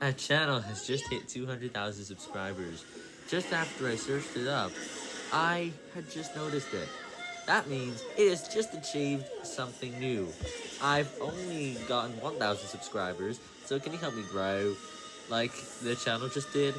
That channel has just hit 200,000 subscribers. Just after I searched it up, I had just noticed it. That means it has just achieved something new. I've only gotten 1,000 subscribers, so can you help me grow, like the channel just did?